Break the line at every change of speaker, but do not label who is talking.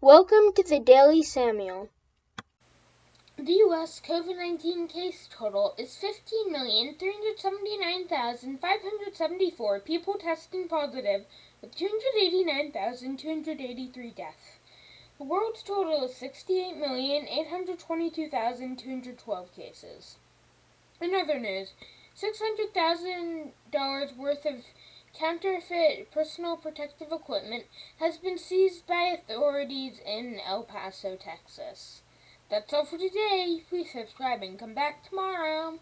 Welcome to the Daily Samuel.
The U.S. COVID 19 case total is 15,379,574 people testing positive, with 289,283 deaths. The world's total is 68,822,212 cases. In other news, $600,000 worth of counterfeit personal protective equipment has been seized by authorities in El Paso, Texas. That's all for today. Please subscribe and come back tomorrow.